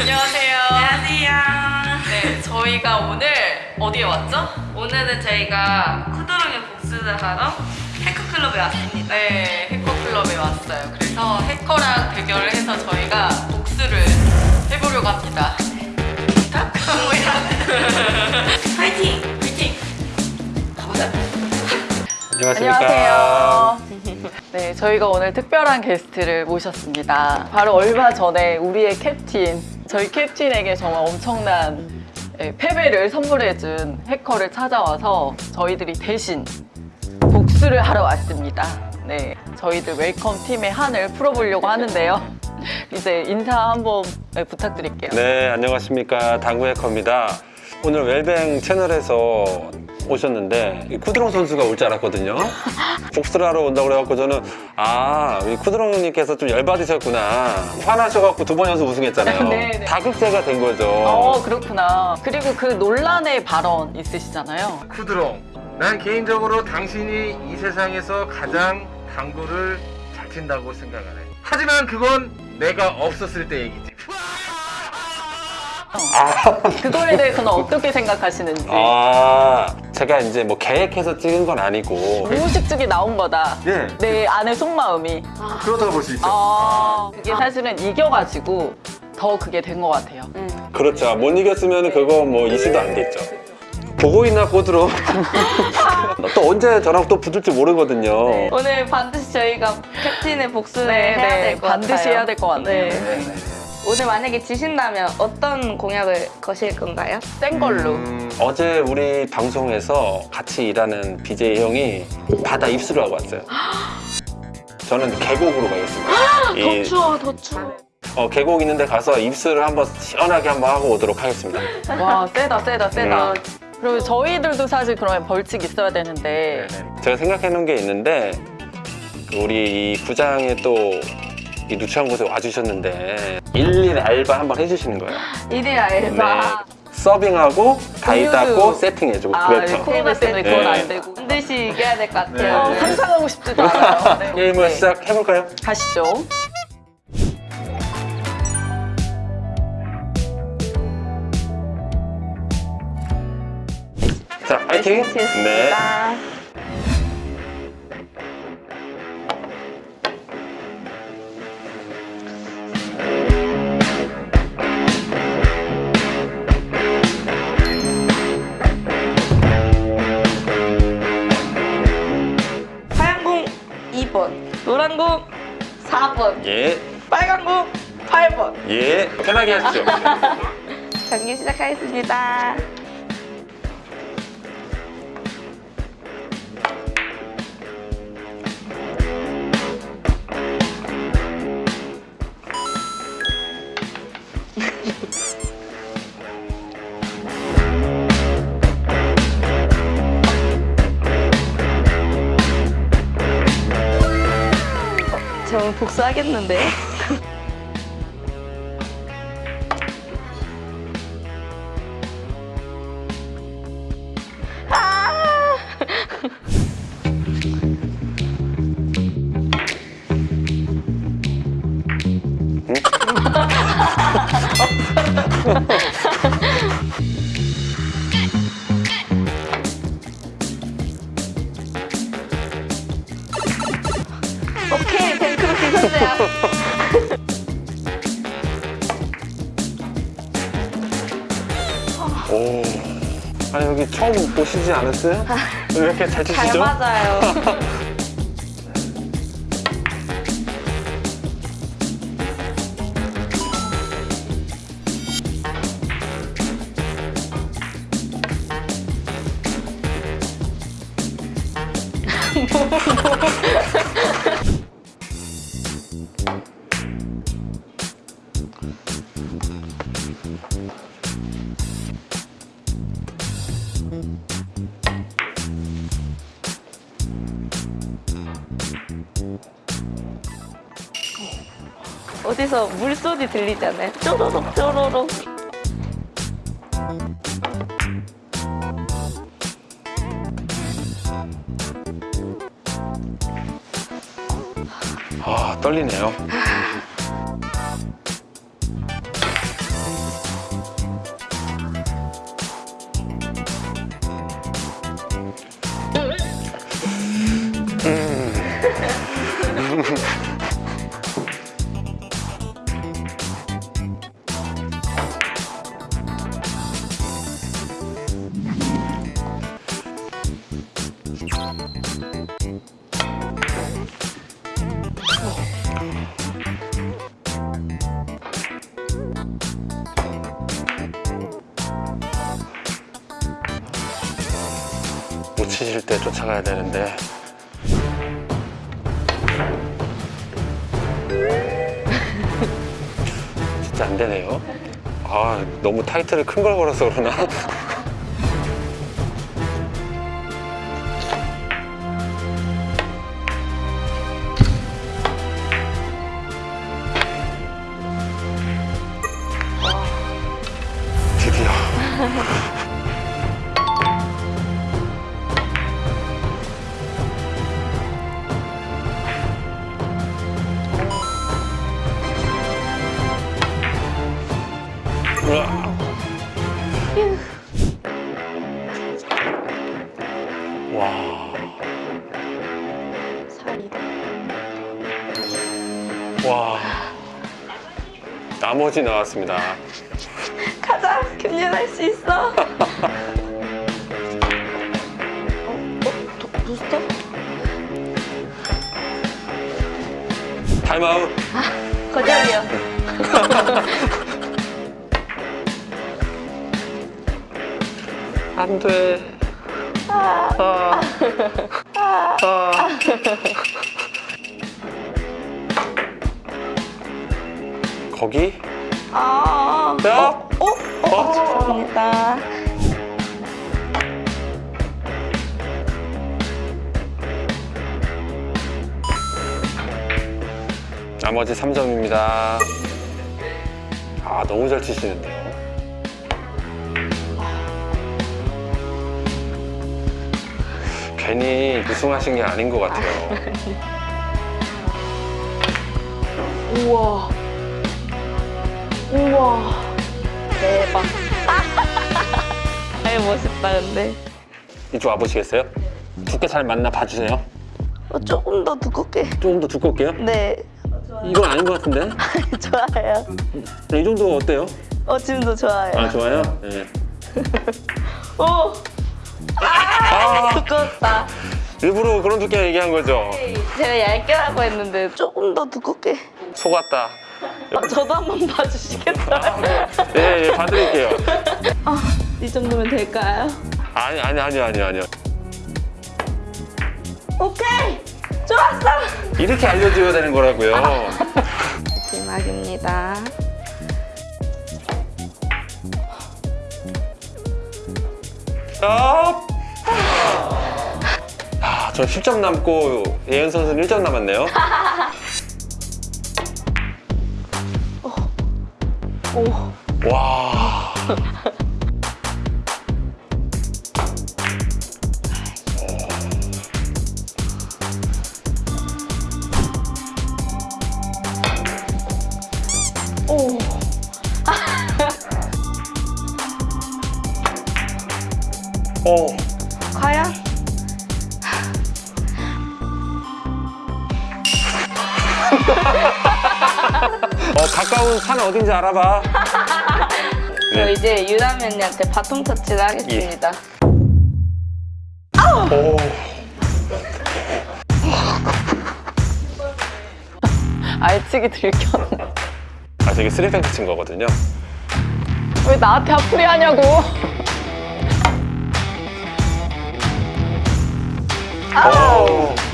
안녕하세요. 안녕하세요. 네, 저희가 오늘 어디에 왔죠? 오늘은 저희가 쿠드롱의 복수를 하러 해커클럽에 왔습니다. 네, 해커클럽에 왔어요. 그래서 해커랑 대결을 해서 저희가 복수를 해보려고 합니다. 부탁합니다. 파이팅! 화이팅! 가보자. 안녕하세요. 네, 저희가 오늘 특별한 게스트를 모셨습니다. 바로 얼마 전에 우리의 캡틴, 저희 캡틴에게 정말 엄청난 예, 패배를 선물해준 해커를 찾아와서 저희들이 대신 복수를 하러 왔습니다. 네, 저희들 웰컴 팀의 한을 풀어보려고 하는데요. 이제 인사 한번 네, 부탁드릴게요. 네, 안녕하십니까. 당구 해커입니다. 오늘 웰뱅 채널에서 오셨는데 이 쿠드롱 선수가 올 줄 알았거든요. 복수를 하러 온다고 그래갖고 저는 아, 우리 쿠드롱님께서 좀 열받으셨구나. 화나셔갖고 두 번 연속 우승했잖아요. 네, 네. 다급세가 된 거죠. 어, 그렇구나. 그리고 그 논란의 발언 있으시잖아요. 쿠드롱 난 개인적으로 당신이 이 세상에서 가장 당구를 잘 친다고 생각하네 하지만 그건 내가 없었을 때 얘기지 그거에 대해서는 어떻게 생각하시는지. 아, 제가 이제 뭐 계획해서 찍은 건 아니고. 무의식적이 나온 거다. 예 내 안의 속마음이. 그렇다고 볼수 있죠 아, 그게 사실은 이겨가지고 더 그게 된 것 같아요. 그렇죠. 못 이겼으면 그거 뭐 이슈도 안 됐죠. 보고 있나 쿠드롱? 또 언제 저랑 또 붙을지 모르거든요. 네. 오늘 반드시 저희가 캡틴의 복수를 네, 해야 네, 될것 같아요. 반드시 해야 될 것 같아요. 네. 오늘 만약에 지신다면 어떤 공약을 거실 건가요? 센 걸로. 음, 어제 우리 방송에서 같이 일하는 BJ 형이 바다 입수를 하고 왔어요. 저는 계곡으로 가겠습니다. 이, 추워, 더 추워. 어, 계곡 있는데 가서 입수를 한번 시원하게 한번 하고 오도록 하겠습니다. 와, 세다, 세다, 세다. 음. 그리고 저희들도 사실 그러면 벌칙 있어야 되는데. 네네. 제가 생각해 놓은 게 있는데 우리 이 구장에 또 이 누추한 곳에 와주셨는데 일일 알바 한번 해주시는 거예요. 일일 알바. 서빙하고 가위 음료수. 닦고 세팅해주고 아, 그렇죠. 코로나 때문에 그건 네. 안 되고. 반드시 이겨야 될 것 같아요. 어, 상상하고 싶지도 않아요. 네. 게임을 네. 시작해볼까요? 가시죠. 자, 파이팅! 네. 예, 빨간 공 8번. 예. 편하게 하시죠. 경기 시작하겠습니다. 저 오늘 복수하겠는데? 오케이, 뱅크로키 선수야. 오. 아니, 여기 처음 보시지 않았어요? 왜 이렇게 잘잘 치시죠? 맞아요. 어디서 물소리 들리잖아요. 쪼로록 쪼로록. 아, 떨리네요. 못 치실 때 쫓아가야 되는데. 안 되네요. 아, 너무 타이틀을 큰 걸 걸어서 그러나? 드디어. 와. 와. 나머지 나왔습니다. 가자 균열할 수 있어. 어, 부스터? 타임아웃. 거절이요. 안 돼. 아. 아. 거기? 아. 야? 어? 어? 어? 죄송합니다. 나머지 3점입니다. 아, 너무 잘 치시는데 괜히 우승하신 게 아닌 것 같아요. 우와. 우와. 대박. 아유 멋있다 근데. 이쪽 와보시겠어요? 두께 잘 맞나 봐주세요. 어, 조금 더 두껍게. 조금 더 두껍게요? 네. 이건 아닌 것 같은데? 좋아요. 이 정도 어때요? 어 지금도 좋아요. 아, 좋아요? 네. 오. 아, 두껍다. 일부러 그런 두께 얘기한 거죠? 제가 얇게 하고 했는데 조금 더 두껍게. 속았다. 아, 저도 한 번 봐주시겠어요? 예, 예, 봐드릴게요. 이 정도면 될까요? 아니, 아니, 아니, 아니, 아니요. 오케이. 좋았어. 이렇게 알려줘야 되는 거라고요. 마지막입니다. 아, 아, 저 10점 남고 예은 선수는 1점 남았네요. 오. 와. 오. 어, 어, 가까운 산 어딘지 알아봐. 저 네. 이제 유남 언니한테 바통 터치를 하겠습니다. 오. 알치기 들켰네. 아, 저게 쓰리뱅크 친 거거든요. 왜 나한테 앞풀이 하냐고. 오.